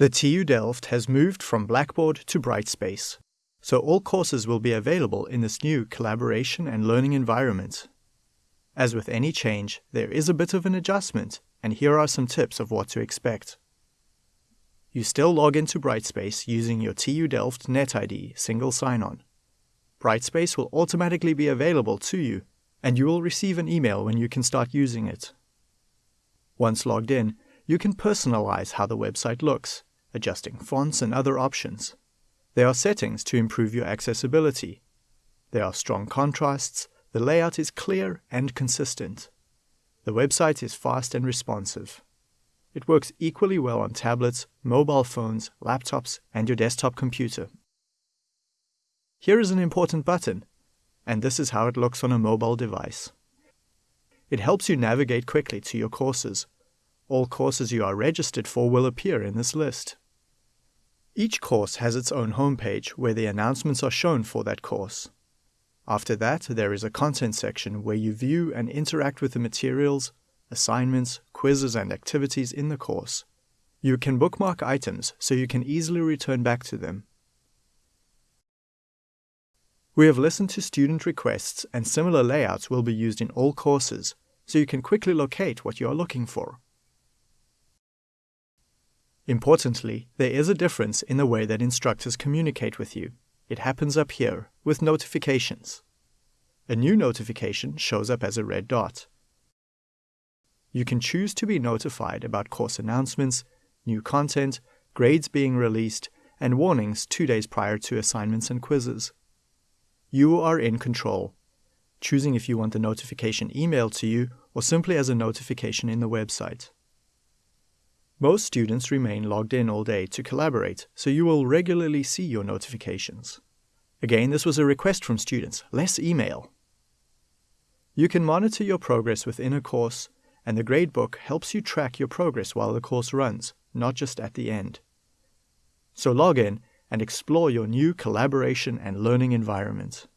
The TU Delft has moved from Blackboard to Brightspace, so all courses will be available in this new collaboration and learning environment. As with any change, there is a bit of an adjustment, and here are some tips of what to expect. You still log into Brightspace using your TU Delft NetID single sign-on. Brightspace will automatically be available to you, and you will receive an email when you can start using it. Once logged in, you can personalize how the website looks, adjusting fonts and other options. There are settings to improve your accessibility. There are strong contrasts, the layout is clear and consistent. The website is fast and responsive. It works equally well on tablets, mobile phones, laptops, and your desktop computer. Here is an important button, and this is how it looks on a mobile device. It helps you navigate quickly to your courses. All courses you are registered for will appear in this list. Each course has its own homepage where the announcements are shown for that course. After that, there is a content section where you view and interact with the materials, assignments, quizzes, and activities in the course. You can bookmark items so you can easily return back to them. We have listened to student requests and similar layouts will be used in all courses, so you can quickly locate what you are looking for. Importantly, there is a difference in the way that instructors communicate with you. It happens up here, with notifications. A new notification shows up as a red dot. You can choose to be notified about course announcements, new content, grades being released, and warnings two days prior to assignments and quizzes. You are in control, choosing if you want the notification emailed to you or simply as a notification in the website. Most students remain logged in all day to collaborate, so you will regularly see your notifications. Again, this was a request from students, less email. You can monitor your progress within a course, and the gradebook helps you track your progress while the course runs, not just at the end. So log in and explore your new collaboration and learning environment.